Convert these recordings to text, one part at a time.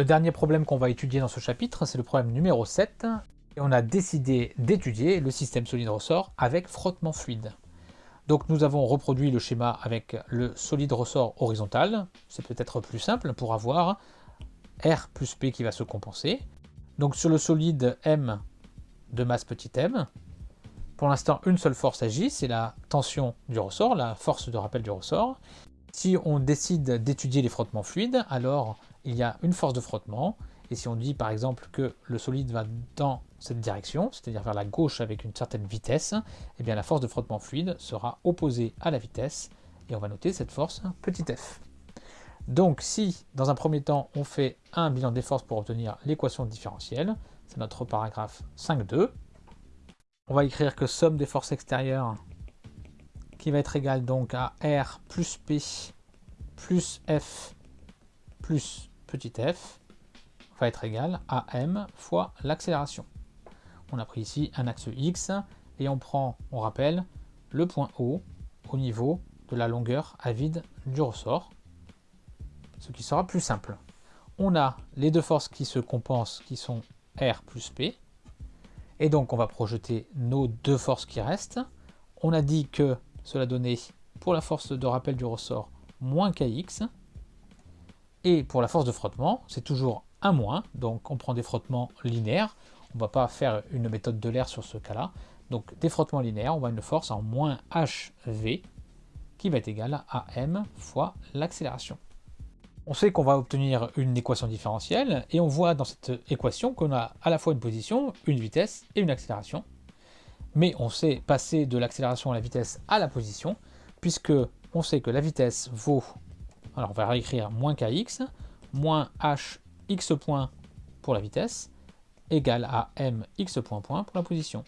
Le dernier problème qu'on va étudier dans ce chapitre, c'est le problème numéro 7. Et on a décidé d'étudier le système solide ressort avec frottement fluide. Donc nous avons reproduit le schéma avec le solide ressort horizontal. C'est peut-être plus simple pour avoir R plus P qui va se compenser. Donc sur le solide M de masse petit m, pour l'instant une seule force agit, c'est la tension du ressort, la force de rappel du ressort. Si on décide d'étudier les frottements fluides, alors il y a une force de frottement, et si on dit par exemple que le solide va dans cette direction, c'est-à-dire vers la gauche avec une certaine vitesse, eh bien la force de frottement fluide sera opposée à la vitesse, et on va noter cette force petit f. Donc si, dans un premier temps, on fait un bilan des forces pour obtenir l'équation différentielle, c'est notre paragraphe 5.2, on va écrire que somme des forces extérieures qui va être égale donc à R plus P plus F plus petit f va être égal à m fois l'accélération. On a pris ici un axe x et on prend, on rappelle, le point O au niveau de la longueur à vide du ressort, ce qui sera plus simple. On a les deux forces qui se compensent qui sont R plus P, et donc on va projeter nos deux forces qui restent. On a dit que cela donnait pour la force de rappel du ressort moins kx, et pour la force de frottement, c'est toujours un moins, donc on prend des frottements linéaires, on ne va pas faire une méthode de l'air sur ce cas-là, donc des frottements linéaires, on va une force en moins hv, qui va être égale à m fois l'accélération. On sait qu'on va obtenir une équation différentielle, et on voit dans cette équation qu'on a à la fois une position, une vitesse et une accélération. Mais on sait passer de l'accélération à la vitesse à la position, puisque on sait que la vitesse vaut alors on va réécrire moins kx, moins h x point pour la vitesse, égale à m x point point pour la position.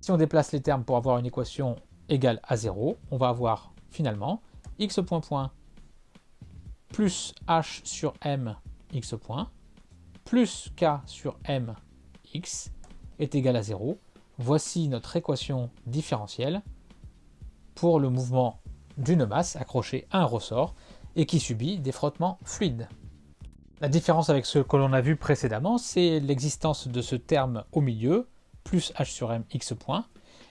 Si on déplace les termes pour avoir une équation égale à 0, on va avoir finalement x point point plus h sur m x point plus k sur m x est égal à 0. Voici notre équation différentielle pour le mouvement d'une masse accrochée à un ressort et qui subit des frottements fluides. La différence avec ce que l'on a vu précédemment, c'est l'existence de ce terme au milieu, plus h sur m x point,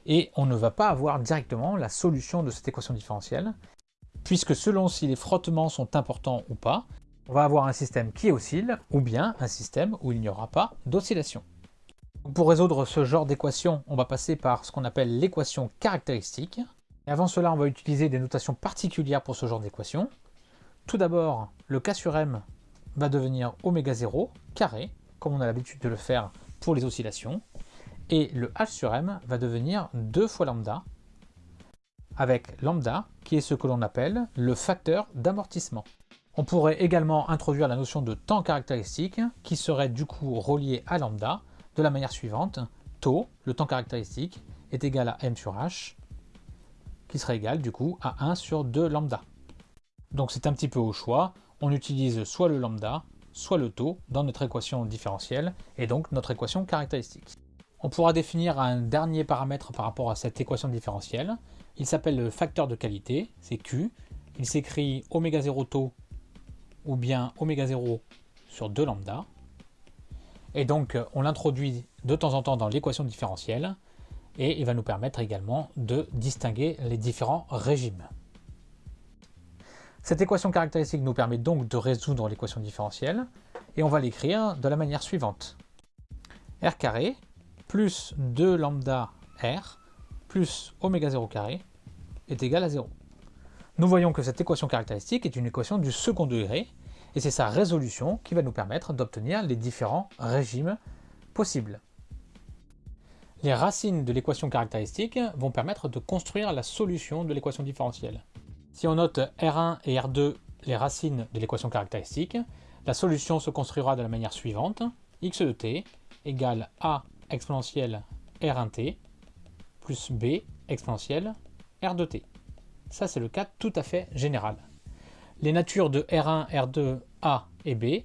et on ne va pas avoir directement la solution de cette équation différentielle, puisque selon si les frottements sont importants ou pas, on va avoir un système qui oscille, ou bien un système où il n'y aura pas d'oscillation. Pour résoudre ce genre d'équation, on va passer par ce qu'on appelle l'équation caractéristique. Et avant cela, on va utiliser des notations particulières pour ce genre d'équation. Tout d'abord, le K sur M va devenir oméga 0 carré, comme on a l'habitude de le faire pour les oscillations, et le H sur M va devenir 2 fois lambda, avec lambda qui est ce que l'on appelle le facteur d'amortissement. On pourrait également introduire la notion de temps caractéristique qui serait du coup relié à lambda de la manière suivante. Taux, le temps caractéristique, est égal à m sur h, qui serait égal du coup à 1 sur 2 lambda. Donc c'est un petit peu au choix, on utilise soit le lambda, soit le taux dans notre équation différentielle, et donc notre équation caractéristique. On pourra définir un dernier paramètre par rapport à cette équation différentielle. Il s'appelle le facteur de qualité, c'est Q. Il s'écrit oméga 0 taux ou bien oméga 0 sur 2 lambda. Et donc on l'introduit de temps en temps dans l'équation différentielle et il va nous permettre également de distinguer les différents régimes. Cette équation caractéristique nous permet donc de résoudre l'équation différentielle, et on va l'écrire de la manière suivante. r carré plus 2 lambda r plus oméga 0 carré est égal à 0. Nous voyons que cette équation caractéristique est une équation du second degré, et c'est sa résolution qui va nous permettre d'obtenir les différents régimes possibles. Les racines de l'équation caractéristique vont permettre de construire la solution de l'équation différentielle. Si on note R1 et R2, les racines de l'équation caractéristique, la solution se construira de la manière suivante. x de t égale a exponentielle R1t plus b exponentielle R 2 t. Ça, c'est le cas tout à fait général. Les natures de R1, R2, A et B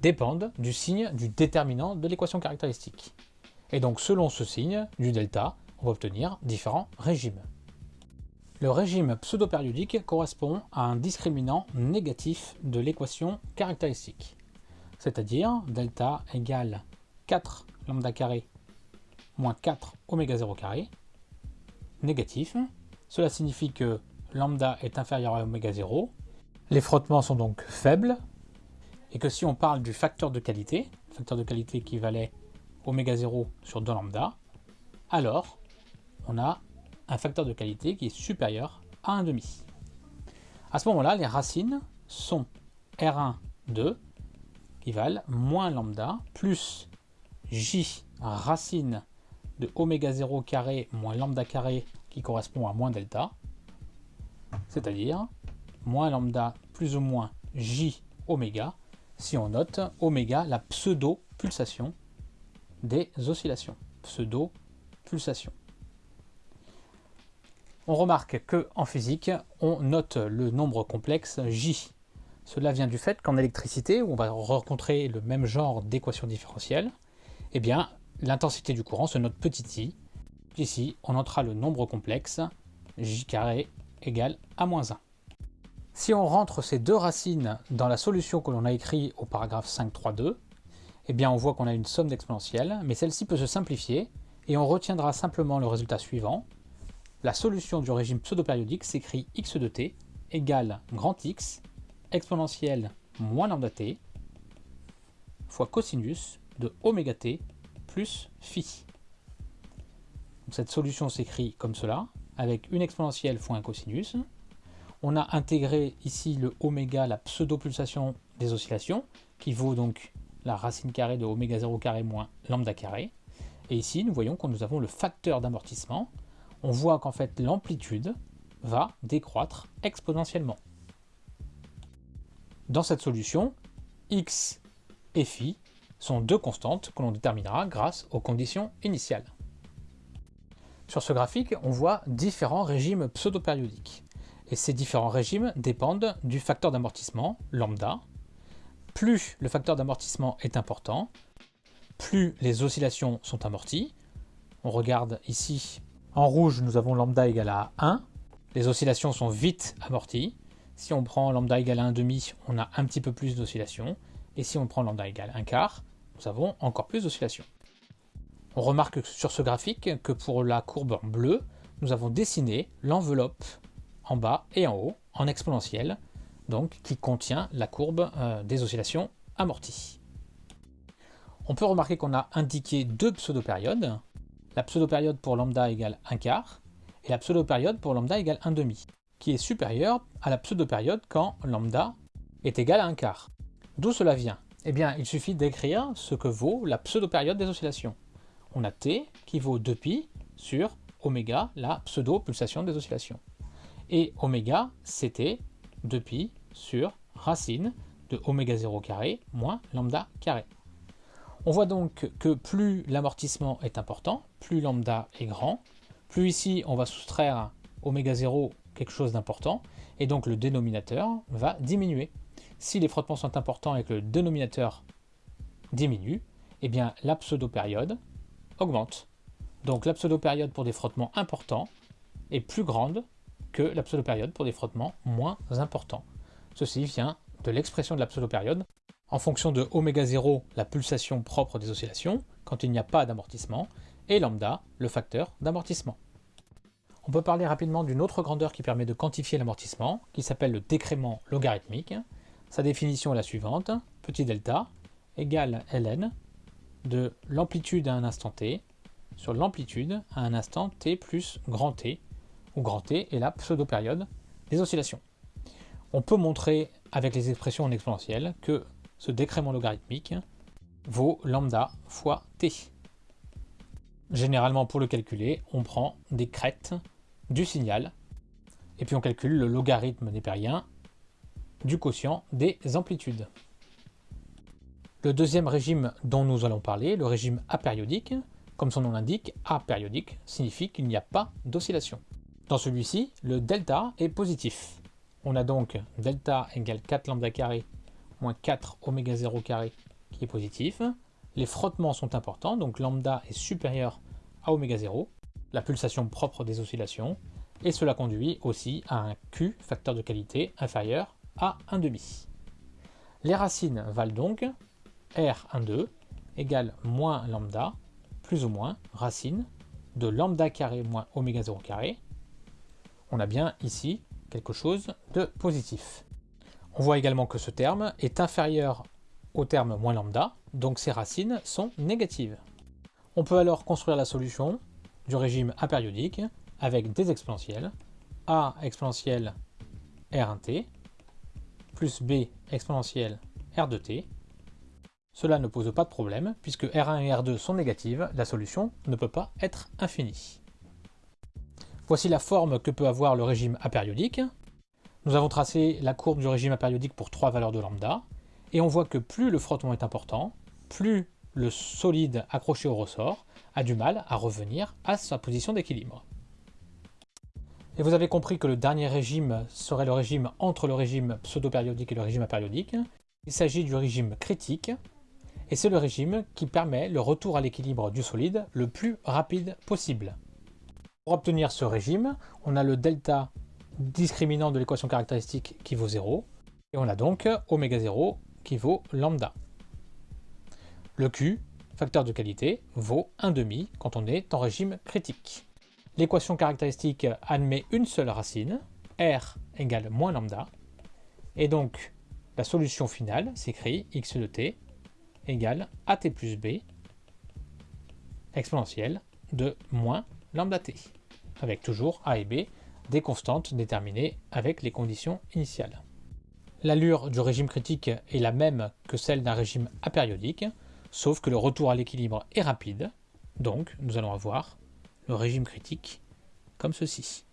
dépendent du signe du déterminant de l'équation caractéristique. Et donc, selon ce signe, du delta, on va obtenir différents régimes. Le régime pseudo-périodique correspond à un discriminant négatif de l'équation caractéristique. c'est-à-dire delta égale 4 lambda carré moins 4 oméga 0 carré, négatif. Cela signifie que lambda est inférieur à oméga 0. Les frottements sont donc faibles. Et que si on parle du facteur de qualité, facteur de qualité qui valait oméga 0 sur 2 lambda, alors on a un facteur de qualité qui est supérieur à 1,5. À ce moment-là, les racines sont R1, 2, qui valent moins lambda, plus J racine de oméga 0 carré moins lambda carré qui correspond à moins delta, c'est-à-dire moins lambda plus ou moins j oméga, si on note oméga la pseudo-pulsation des oscillations. Pseudo-pulsation. On remarque que en physique, on note le nombre complexe j. Cela vient du fait qu'en électricité, où on va rencontrer le même genre d'équation différentielle, eh bien, l'intensité du courant se note petit i. Ici, on notera le nombre complexe, j carré égale à moins 1. Si on rentre ces deux racines dans la solution que l'on a écrite au paragraphe 5.3.2, eh bien on voit qu'on a une somme d'exponentielles, mais celle-ci peut se simplifier, et on retiendra simplement le résultat suivant. La solution du régime pseudo-périodique s'écrit x de t égale grand X exponentielle moins lambda t fois cosinus de oméga t plus phi. cette solution s'écrit comme cela, avec une exponentielle fois un cosinus. On a intégré ici le oméga, la pseudo-pulsation des oscillations, qui vaut donc la racine carrée de oméga 0 carré moins lambda carré. Et ici, nous voyons que nous avons le facteur d'amortissement. On voit qu'en fait, l'amplitude va décroître exponentiellement. Dans cette solution, x et phi sont deux constantes que l'on déterminera grâce aux conditions initiales. Sur ce graphique, on voit différents régimes pseudo-périodiques. Et ces différents régimes dépendent du facteur d'amortissement, lambda. Plus le facteur d'amortissement est important, plus les oscillations sont amorties. On regarde ici, en rouge, nous avons lambda égale à 1. Les oscillations sont vite amorties. Si on prend lambda égale à 1,5, on a un petit peu plus d'oscillations. Et si on prend lambda égale 1 quart, nous avons encore plus d'oscillations. On remarque sur ce graphique que pour la courbe en bleu, nous avons dessiné l'enveloppe en bas et en haut en exponentielle, donc qui contient la courbe euh, des oscillations amorties. On peut remarquer qu'on a indiqué deux pseudo-périodes, la pseudo-période pour lambda égale 1 quart et la pseudo-période pour lambda égale 1 demi, qui est supérieure à la pseudo-période quand lambda est égal à 1 quart. D'où cela vient? Eh bien, il suffit d'écrire ce que vaut la pseudo-période des oscillations. On a t qui vaut 2π sur oméga, la pseudo-pulsation des oscillations. Et oméga, c'était 2π sur racine de oméga 0 carré moins lambda carré. On voit donc que plus l'amortissement est important, plus lambda est grand, plus ici on va soustraire oméga 0 quelque chose d'important, et donc le dénominateur va diminuer si les frottements sont importants et que le dénominateur diminue, eh bien la pseudo-période augmente. Donc la pseudo-période pour des frottements importants est plus grande que la pseudo-période pour des frottements moins importants. Ceci vient de l'expression de la pseudo-période en fonction de oméga 0, la pulsation propre des oscillations, quand il n'y a pas d'amortissement, et lambda, le facteur d'amortissement. On peut parler rapidement d'une autre grandeur qui permet de quantifier l'amortissement, qui s'appelle le décrément logarithmique. Sa définition est la suivante, petit delta égale ln de l'amplitude à un instant t sur l'amplitude à un instant t plus grand t, où grand t est la pseudo-période des oscillations. On peut montrer avec les expressions en exponentielle que ce décrément logarithmique vaut lambda fois t. Généralement, pour le calculer, on prend des crêtes du signal, et puis on calcule le logarithme népérien du quotient des amplitudes. Le deuxième régime dont nous allons parler, le régime apériodique, comme son nom l'indique, apériodique signifie qu'il n'y a pas d'oscillation. Dans celui-ci, le delta est positif. On a donc delta égale 4 lambda carré moins 4 oméga 0 carré qui est positif. Les frottements sont importants, donc lambda est supérieur à oméga 0, la pulsation propre des oscillations, et cela conduit aussi à un Q, facteur de qualité, inférieur à 1,5. Les racines valent donc R12 égale moins lambda plus ou moins racine de lambda carré moins oméga 0 carré. On a bien ici quelque chose de positif. On voit également que ce terme est inférieur au terme moins lambda, donc ces racines sont négatives. On peut alors construire la solution du régime apériodique avec des exponentielles a exponentielle r1t plus b exponentielle r de t. Cela ne pose pas de problème, puisque R1 et R2 sont négatives, la solution ne peut pas être infinie. Voici la forme que peut avoir le régime apériodique. Nous avons tracé la courbe du régime apériodique pour trois valeurs de lambda, et on voit que plus le frottement est important, plus le solide accroché au ressort a du mal à revenir à sa position d'équilibre. Et vous avez compris que le dernier régime serait le régime entre le régime pseudo-périodique et le régime apériodique. Il s'agit du régime critique, et c'est le régime qui permet le retour à l'équilibre du solide le plus rapide possible. Pour obtenir ce régime, on a le delta discriminant de l'équation caractéristique qui vaut 0, et on a donc oméga 0 qui vaut lambda. Le Q, facteur de qualité, vaut 1,5 quand on est en régime critique. L'équation caractéristique admet une seule racine, r égale moins lambda, et donc la solution finale s'écrit x de t égale at plus b exponentielle de moins lambda t, avec toujours a et b des constantes déterminées avec les conditions initiales. L'allure du régime critique est la même que celle d'un régime apériodique, sauf que le retour à l'équilibre est rapide, donc nous allons avoir le régime critique comme ceci.